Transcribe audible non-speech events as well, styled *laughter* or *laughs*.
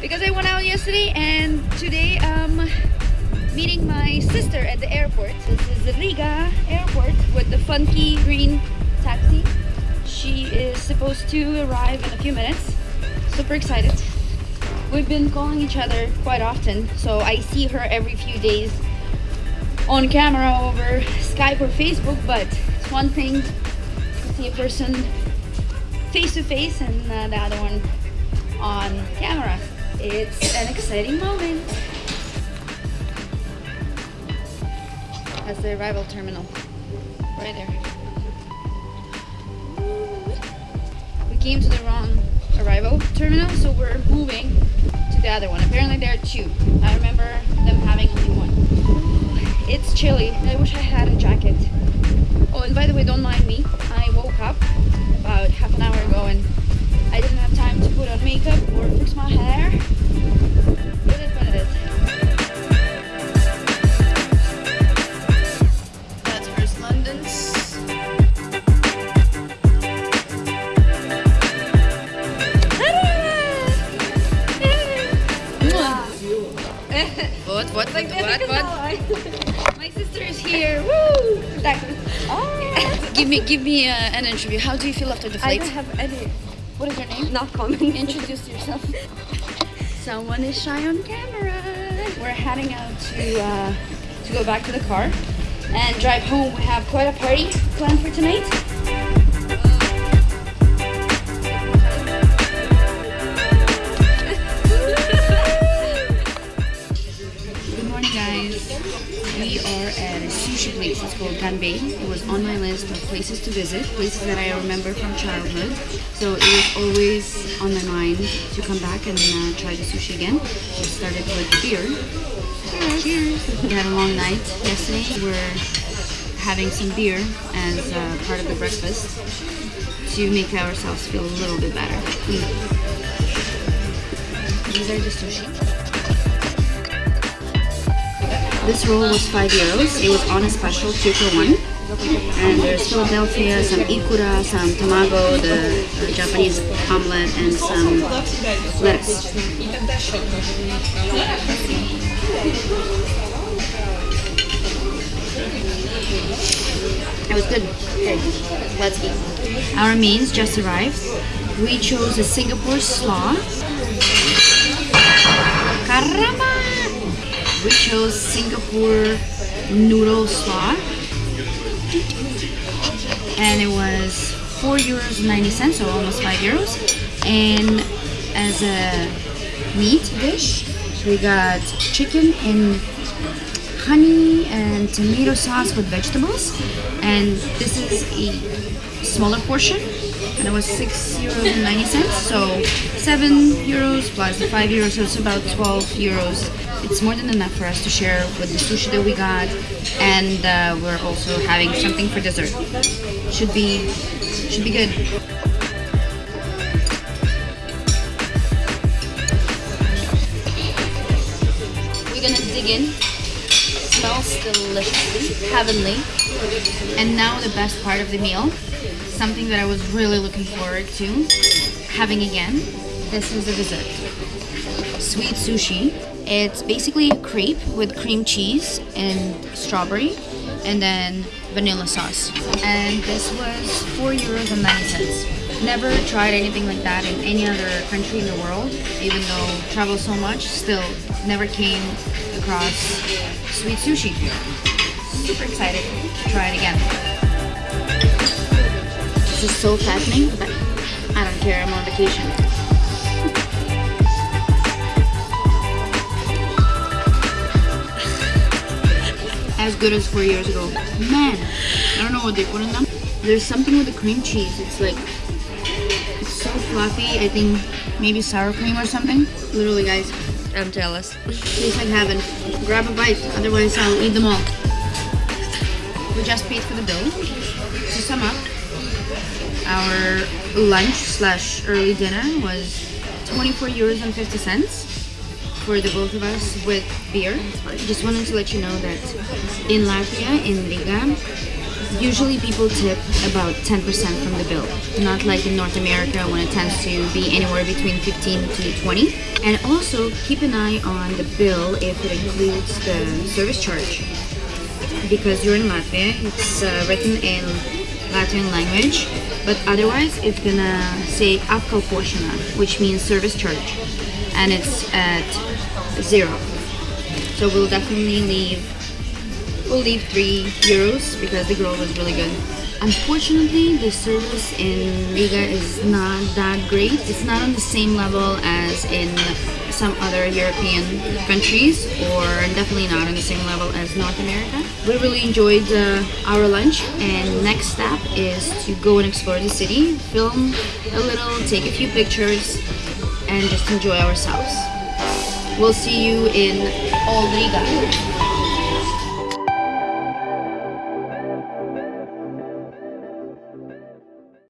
because I went out yesterday and today I'm meeting my sister at the airport. This is the Riga airport with the funky green taxi. She is supposed to arrive in a few minutes. Super excited. We've been calling each other quite often, so I see her every few days on camera over Skype or Facebook, but it's one thing to see a person face to face and uh, the other one on camera. It's an exciting moment. That's the arrival terminal. Right there. We came to the wrong arrival terminal, so we're moving to the other one. Apparently there are two. I remember them having only one. It's chilly. I wish I had a jacket. Oh, and by the way, don't mind me. I woke up about half an hour ago and here. Woo! Like, *laughs* give me, give me uh, an interview. How do you feel after the I flight? don't have any. What is your name? Not comment. *laughs* Introduce yourself. Someone is shy on camera. We're heading out to uh, to go back to the car and drive home. We have quite a party planned for tonight. It's. It was on my list of places to visit, places that I remember from childhood. So it was always on my mind to come back and uh, try the sushi again. We started with beer. Cheers. We had a long night yesterday. We're having some beer as uh, part of the breakfast to make ourselves feel a little bit better. These are the sushi. This roll was 5 euros. It was on a special 2 for 1. And there's Philadelphia, some ikura, some tamago, the uh, Japanese omelet, and some lettuce. It was good. Okay, let's eat. Our mains just arrived. We chose a Singapore slaw. Caramba! We chose Singapore noodle slaw. And it was 4 euros 90 cents, so almost 5 euros. And as a meat dish, we got chicken in honey and tomato sauce with vegetables. And this is a smaller portion. And it was 6 euros and 90 cents. So 7 euros plus the 5 euros, so it's about 12 euros. It's more than enough for us to share with the sushi that we got. And uh, we're also having something for dessert. Should be, should be good. We're gonna dig in. Smells deliciously, heavenly. And now the best part of the meal, something that I was really looking forward to having again. This is the dessert. Sweet sushi. It's basically a crepe with cream cheese and strawberry and then vanilla sauce. And this was 4 euros and 90 cents. Never tried anything like that in any other country in the world, even though travel so much, still never came across sweet sushi. Super excited to try it again. This is so fattening, but I don't care, I'm on vacation. As good as four years ago. Man, I don't know what they put in them. There's something with the cream cheese. It's like, it's so fluffy. I think maybe sour cream or something. Literally, guys, I'm jealous. Tastes like heaven. Grab a bite, otherwise I'll eat them all. We just paid for the bill. To sum up, our lunch slash early dinner was 24 euros and 50 cents for the both of us with beer. Just wanted to let you know that in Latvia, in Riga, usually people tip about 10% from the bill, not like in North America when it tends to be anywhere between 15 to 20. And also keep an eye on the bill if it includes the service charge. Because you're in Latvia, it's uh, written in Latvian language, but otherwise it's gonna say apkalpošana, which means service charge, and it's at zero. So we'll definitely leave we'll leave three euros because the grill was really good. Unfortunately, the service in Riga is not that great. It's not on the same level as in some other European countries or definitely not on the same level as North America. We really enjoyed uh, our lunch and next step is to go and explore the city, film a little, take a few pictures and just enjoy ourselves. We'll see you in Old Riga.